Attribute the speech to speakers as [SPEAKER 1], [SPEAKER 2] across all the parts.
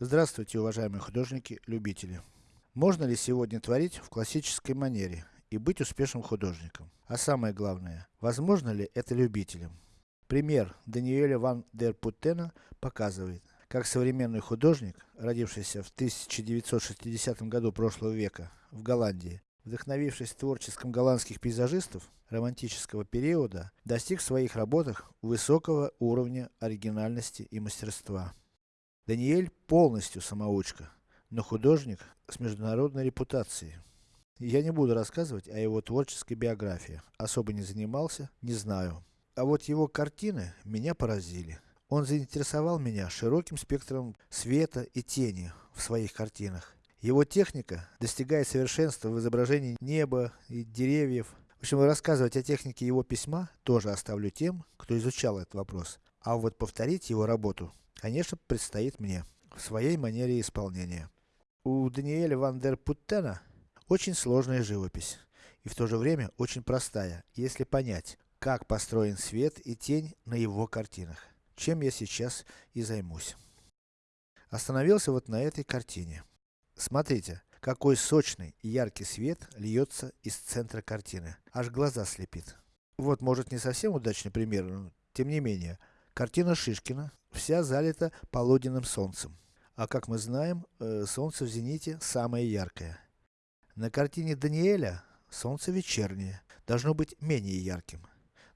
[SPEAKER 1] Здравствуйте, уважаемые художники-любители. Можно ли сегодня творить в классической манере и быть успешным художником? А самое главное, возможно ли это любителям? Пример Даниэля ван дер Путтена показывает, как современный художник, родившийся в 1960 году прошлого века в Голландии, вдохновившись творчеством голландских пейзажистов романтического периода, достиг в своих работах высокого уровня оригинальности и мастерства. Даниэль полностью самоучка, но художник с международной репутацией. Я не буду рассказывать о его творческой биографии, особо не занимался, не знаю. А вот его картины меня поразили. Он заинтересовал меня широким спектром света и тени в своих картинах. Его техника достигает совершенства в изображении неба и деревьев. В общем, рассказывать о технике его письма тоже оставлю тем, кто изучал этот вопрос. А вот повторить его работу конечно, предстоит мне, в своей манере исполнения. У Даниэля ван дер Путтена очень сложная живопись, и в то же время очень простая, если понять, как построен свет и тень на его картинах, чем я сейчас и займусь. Остановился вот на этой картине. Смотрите, какой сочный и яркий свет льется из центра картины, аж глаза слепит. Вот может не совсем удачный пример, но тем не менее, Картина Шишкина, вся залита полуденным солнцем. А как мы знаем, э, солнце в зените самое яркое. На картине Даниэля, солнце вечернее, должно быть менее ярким.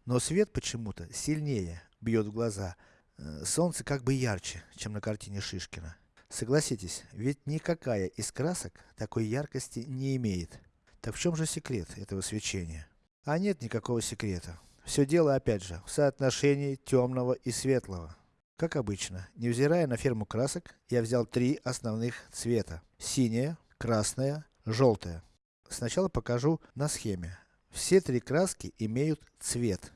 [SPEAKER 1] Но свет почему-то сильнее бьет в глаза. Э, солнце как бы ярче, чем на картине Шишкина. Согласитесь, ведь никакая из красок такой яркости не имеет. Так в чем же секрет этого свечения? А нет никакого секрета. Все дело, опять же, в соотношении темного и светлого. Как обычно, невзирая на ферму красок, я взял три основных цвета. Синяя, красная, желтая. Сначала покажу на схеме. Все три краски имеют цвет.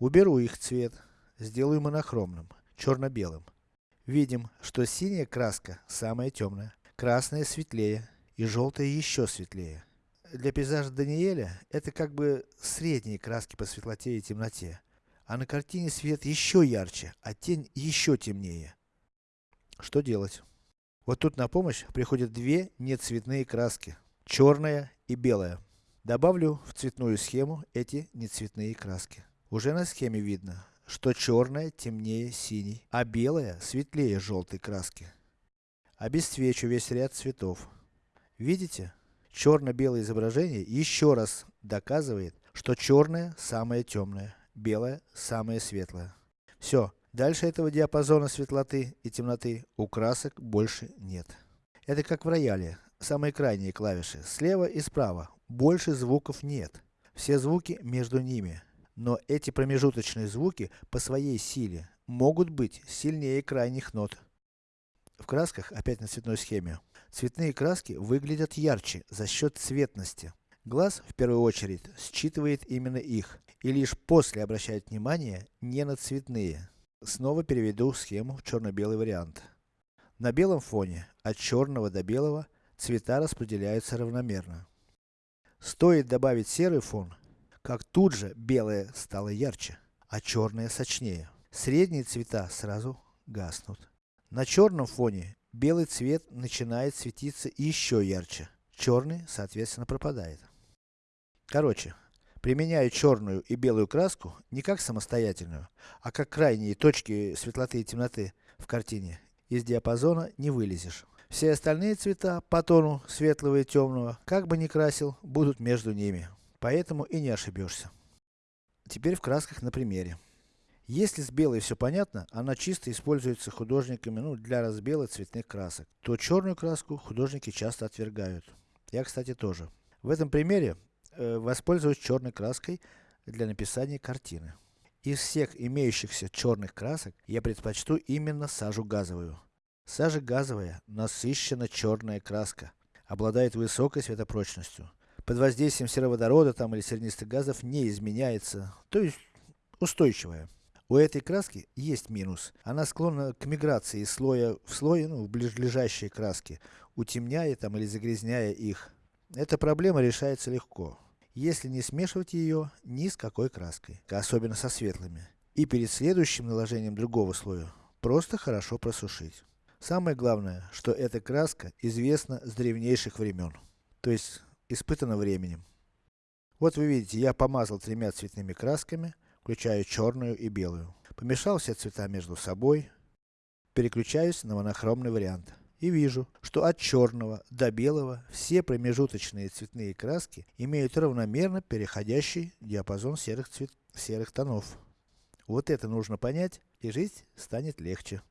[SPEAKER 1] Уберу их цвет, сделаю монохромным, черно-белым. Видим, что синяя краска самая темная, красная светлее и желтая еще светлее для пейзажа Даниэля, это как бы средние краски по светлоте и темноте. А на картине свет еще ярче, а тень еще темнее. Что делать? Вот тут на помощь приходят две нецветные краски. Черная и белая. Добавлю в цветную схему эти нецветные краски. Уже на схеме видно, что черная темнее синей, а белая светлее желтой краски. Обесцвечу весь ряд цветов. Видите? Черно-белое изображение еще раз доказывает, что черное самое темное, белое самое светлое. Все, дальше этого диапазона светлоты и темноты у красок больше нет. Это как в рояле, самые крайние клавиши, слева и справа, больше звуков нет. Все звуки между ними. Но эти промежуточные звуки по своей силе могут быть сильнее крайних нот. В красках, опять на цветной схеме, Цветные краски выглядят ярче за счет цветности. Глаз, в первую очередь, считывает именно их, и лишь после обращает внимание не на цветные. Снова переведу схему в черно-белый вариант. На белом фоне, от черного до белого, цвета распределяются равномерно. Стоит добавить серый фон, как тут же белое стало ярче, а черное сочнее. Средние цвета сразу гаснут. На черном фоне белый цвет начинает светиться еще ярче. Черный, соответственно, пропадает. Короче, применяю черную и белую краску не как самостоятельную, а как крайние точки светлоты и темноты в картине. Из диапазона не вылезешь. Все остальные цвета по тону светлого и темного, как бы ни красил, будут между ними. Поэтому и не ошибешься. Теперь в красках на примере. Если с белой все понятно, она чисто используется художниками ну, для разбела цветных красок, то черную краску художники часто отвергают. Я, кстати, тоже. В этом примере э, воспользуюсь черной краской для написания картины. Из всех имеющихся черных красок, я предпочту именно сажу газовую. Сажа газовая, насыщенно черная краска, обладает высокой светопрочностью. Под воздействием сероводорода там или сернистых газов не изменяется, то есть устойчивая. У этой краски есть минус. Она склонна к миграции из слоя в слой, ну, в ближайшие краски, утемняя там или загрязняя их. Эта проблема решается легко. Если не смешивать ее ни с какой краской, особенно со светлыми. И перед следующим наложением другого слоя, просто хорошо просушить. Самое главное, что эта краска известна с древнейших времен. То есть, испытана временем. Вот вы видите, я помазал тремя цветными красками, включая черную и белую. Помешал все цвета между собой, переключаюсь на монохромный вариант. И вижу, что от черного до белого все промежуточные цветные краски имеют равномерно переходящий диапазон серых, цвет... серых тонов. Вот это нужно понять, и жизнь станет легче.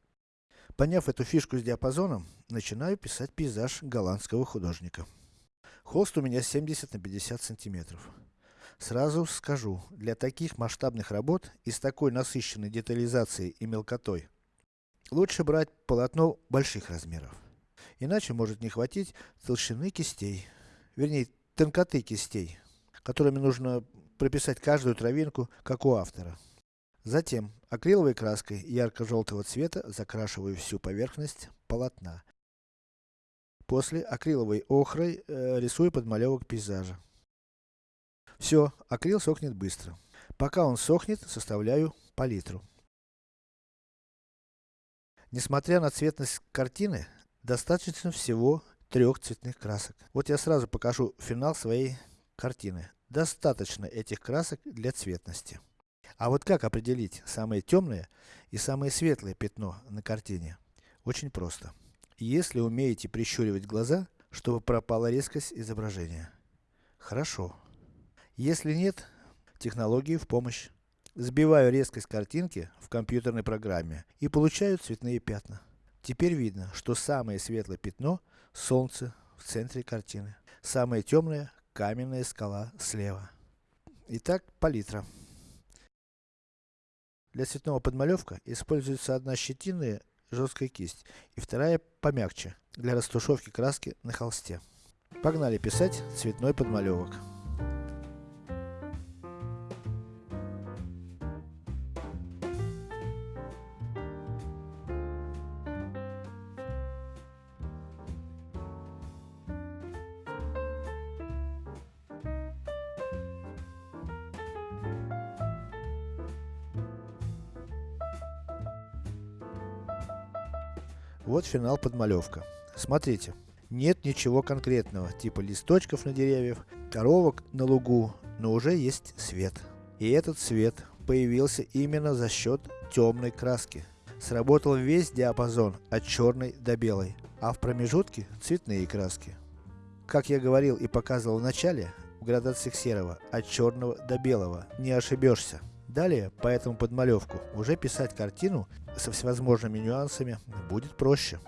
[SPEAKER 1] Поняв эту фишку с диапазоном, начинаю писать пейзаж голландского художника. Холст у меня 70 на 50 сантиметров. Сразу скажу, для таких масштабных работ и с такой насыщенной детализацией и мелкотой, лучше брать полотно больших размеров. Иначе может не хватить толщины кистей, вернее, тонкоты кистей, которыми нужно прописать каждую травинку, как у автора. Затем, акриловой краской ярко-желтого цвета закрашиваю всю поверхность полотна. После, акриловой охрой э, рисую подмалевок пейзажа. Все, акрил сохнет быстро. Пока он сохнет, составляю палитру. Несмотря на цветность картины, достаточно всего трех цветных красок. Вот я сразу покажу финал своей картины. Достаточно этих красок для цветности. А вот как определить самое темное и самое светлое пятно на картине? Очень просто. Если умеете прищуривать глаза, чтобы пропала резкость изображения. Хорошо. Если нет, технологии в помощь. Сбиваю резкость картинки в компьютерной программе и получаю цветные пятна. Теперь видно, что самое светлое пятно – солнце в центре картины. Самое темное – каменная скала слева. Итак, палитра. Для цветного подмалевка используется одна щетинная жесткая кисть и вторая помягче, для растушевки краски на холсте. Погнали писать цветной подмалевок. Вот финал подмалевка. Смотрите. Нет ничего конкретного, типа листочков на деревьях, коровок на лугу, но уже есть свет. И этот свет появился именно за счет темной краски. Сработал весь диапазон от черной до белой, а в промежутке цветные краски. Как я говорил и показывал в начале, в градациях серого, от черного до белого, не ошибешься. Далее, по этому подмалевку, уже писать картину со всевозможными нюансами будет проще.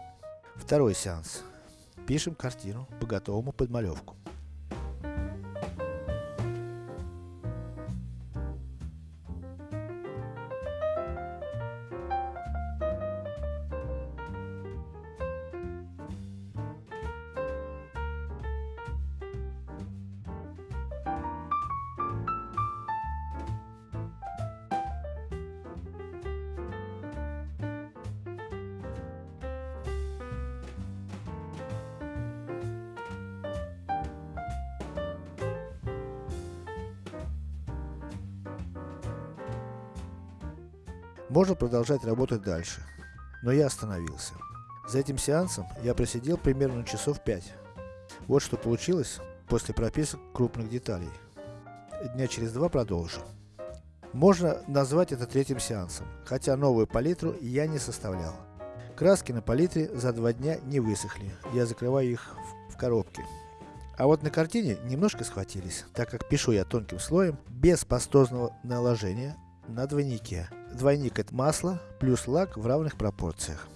[SPEAKER 1] Второй сеанс. Пишем картину по готовому подмалевку. Можно продолжать работать дальше. Но я остановился. За этим сеансом я просидел примерно часов 5. Вот что получилось после прописок крупных деталей. Дня через два продолжу. Можно назвать это третьим сеансом, хотя новую палитру я не составлял. Краски на палитре за два дня не высохли, я закрываю их в, в коробке. А вот на картине немножко схватились, так как пишу я тонким слоем, без пастозного наложения, на двойнике. Двойник это масло, плюс лак в равных пропорциях.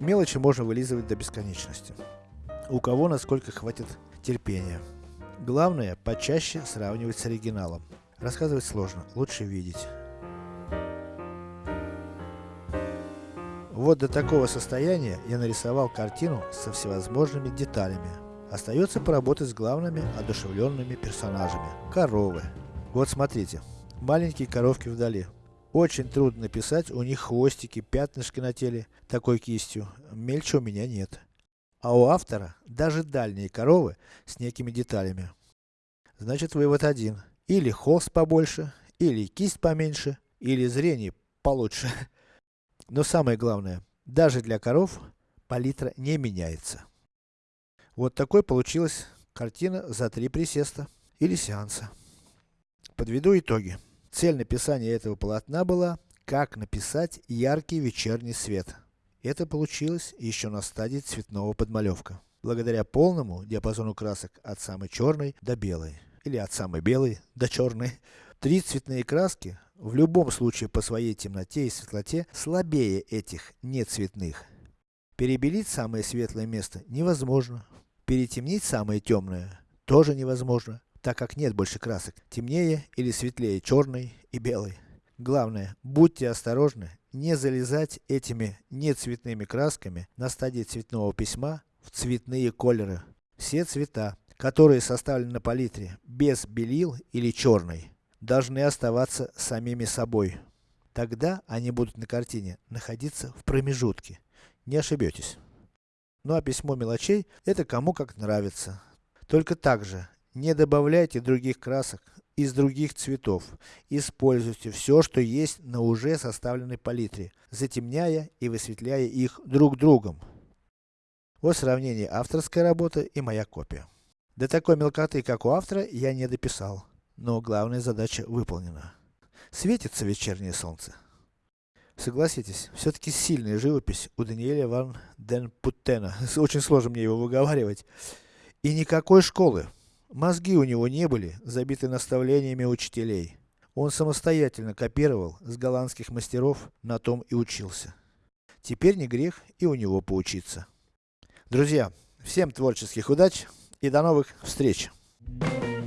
[SPEAKER 1] Мелочи можно вылизывать до бесконечности. У кого насколько хватит терпения. Главное, почаще сравнивать с оригиналом. Рассказывать сложно, лучше видеть. Вот до такого состояния я нарисовал картину со всевозможными деталями. Остается поработать с главными одушевленными персонажами. Коровы. Вот смотрите. Маленькие коровки вдали. Очень трудно написать у них хвостики, пятнышки на теле, такой кистью. Мельче у меня нет. А у автора даже дальние коровы с некими деталями. Значит вывод один. Или холст побольше, или кисть поменьше, или зрение получше. Но самое главное, даже для коров палитра не меняется. Вот такой получилась картина за три присеста или сеанса. Подведу итоги. Цель написания этого полотна была, как написать яркий вечерний свет. Это получилось еще на стадии цветного подмалевка. Благодаря полному диапазону красок от самой черной до белой. Или от самой белой до черной. Три цветные краски в любом случае по своей темноте и светлоте слабее этих нецветных. Перебелить самое светлое место невозможно. Перетемнить самое темное тоже невозможно, так как нет больше красок, темнее или светлее черной и белой. Главное, будьте осторожны, не залезать этими нецветными красками на стадии цветного письма в цветные колеры. Все цвета, которые составлены на палитре без белил или черной, должны оставаться самими собой. Тогда они будут на картине находиться в промежутке. Не ошибетесь. Ну а письмо мелочей, это кому как нравится. Только также, не добавляйте других красок из других цветов. Используйте все, что есть на уже составленной палитре, затемняя и высветляя их друг другом. Вот сравнение авторской работы и моя копия. До такой мелкоты, как у автора, я не дописал но главная задача выполнена. Светится вечернее солнце. Согласитесь, все-таки сильная живопись у Даниэля ван ден Путтена. Очень сложно мне его выговаривать. И никакой школы. Мозги у него не были забиты наставлениями учителей. Он самостоятельно копировал с голландских мастеров, на том и учился. Теперь не грех и у него поучиться. Друзья, всем творческих удач и до новых встреч! Thank you.